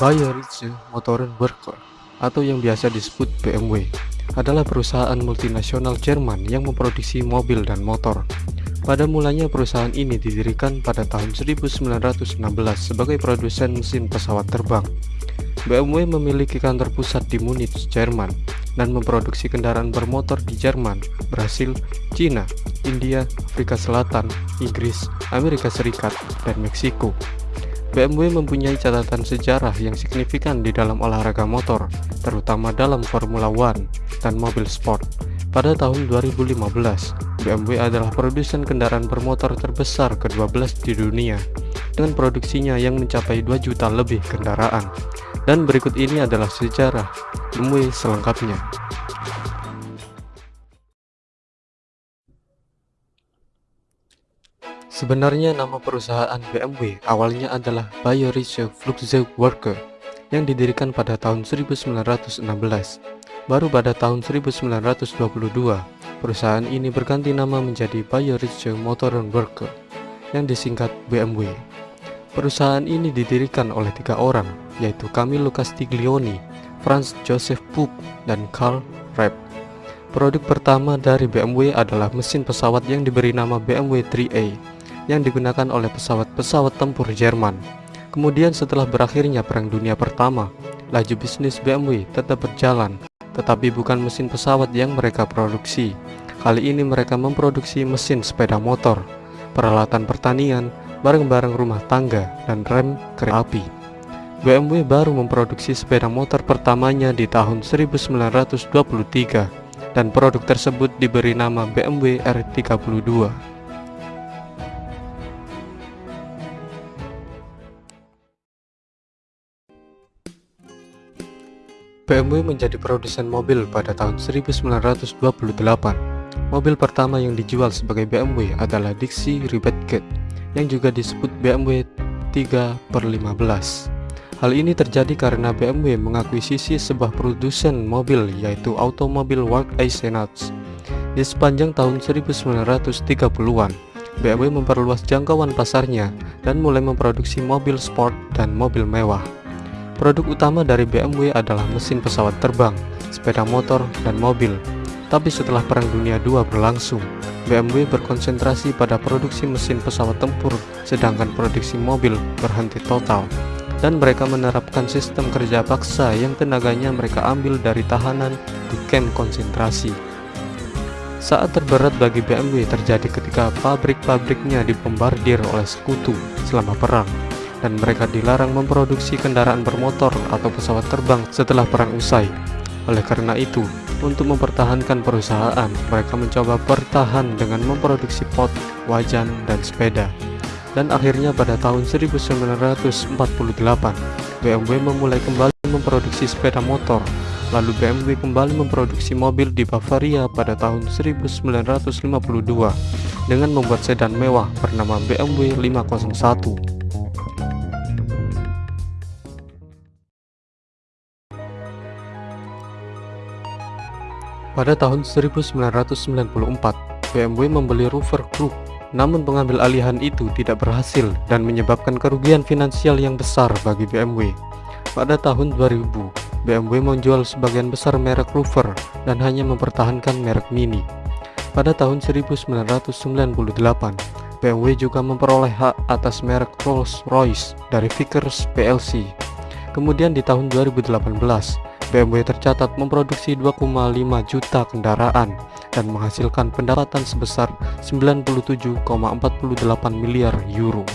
Bayerische Motorenwerke atau yang biasa disebut BMW adalah perusahaan multinasional Jerman yang memproduksi mobil dan motor. Pada mulanya perusahaan ini didirikan pada tahun 1916 sebagai produsen mesin pesawat terbang. BMW memiliki kantor pusat di Munich, Jerman, dan memproduksi kendaraan bermotor di Jerman, Brasil, Cina, India, Afrika Selatan, Inggris, Amerika Serikat, dan Meksiko. BMW mempunyai catatan sejarah yang signifikan di dalam olahraga motor, terutama dalam Formula One dan mobil sport. Pada tahun 2015, BMW adalah produsen kendaraan bermotor terbesar ke-12 di dunia, dengan produksinya yang mencapai 2 juta lebih kendaraan. Dan berikut ini adalah sejarah BMW selengkapnya. Sebenarnya nama perusahaan BMW awalnya adalah Bayerische Flugzeugwerke yang didirikan pada tahun 1916. Baru pada tahun 1922, perusahaan ini berganti nama menjadi Bayerische Motorenwerke yang disingkat BMW. Perusahaan ini didirikan oleh tiga orang, yaitu Camillo Castiglioni, Franz Joseph Puck, dan Karl Rapp. Produk pertama dari BMW adalah mesin pesawat yang diberi nama BMW 3A yang digunakan oleh pesawat-pesawat tempur Jerman. Kemudian setelah berakhirnya Perang Dunia Pertama, laju bisnis BMW tetap berjalan, tetapi bukan mesin pesawat yang mereka produksi. Kali ini mereka memproduksi mesin sepeda motor, peralatan pertanian, barang-barang rumah tangga, dan rem kereta api. BMW baru memproduksi sepeda motor pertamanya di tahun 1923 dan produk tersebut diberi nama BMW R32. BMW menjadi produsen mobil pada tahun 1928. Mobil pertama yang dijual sebagai BMW adalah Dixie Rebetket yang juga disebut BMW 3 per 15. Hal ini terjadi karena BMW mengakuisisi sebuah produsen mobil yaitu Automobil Work Eisenach. Di sepanjang tahun 1930-an, BMW memperluas jangkauan pasarnya dan mulai memproduksi mobil sport dan mobil mewah. Produk utama dari BMW adalah mesin pesawat terbang, sepeda motor, dan mobil. Tapi setelah Perang Dunia II berlangsung, BMW berkonsentrasi pada produksi mesin pesawat tempur, sedangkan produksi mobil berhenti total. Dan mereka menerapkan sistem kerja paksa yang tenaganya mereka ambil dari tahanan di camp konsentrasi. Saat terberat bagi BMW terjadi ketika pabrik-pabriknya dibombardir oleh sekutu selama perang dan mereka dilarang memproduksi kendaraan bermotor atau pesawat terbang setelah perang usai. Oleh karena itu, untuk mempertahankan perusahaan, mereka mencoba bertahan dengan memproduksi pot, wajan, dan sepeda. Dan akhirnya pada tahun 1948, BMW memulai kembali memproduksi sepeda motor. Lalu BMW kembali memproduksi mobil di Bavaria pada tahun 1952 dengan membuat sedan mewah bernama BMW 501. Pada tahun 1994, BMW membeli Rover Group, namun pengambil alihan itu tidak berhasil dan menyebabkan kerugian finansial yang besar bagi BMW. Pada tahun 2000, BMW menjual sebagian besar merek Rover dan hanya mempertahankan merek Mini. Pada tahun 1998, BMW juga memperoleh hak atas merek Rolls-Royce dari Vickers PLC. Kemudian di tahun 2018, BMW tercatat memproduksi 2,5 juta kendaraan dan menghasilkan pendapatan sebesar 97,48 miliar euro.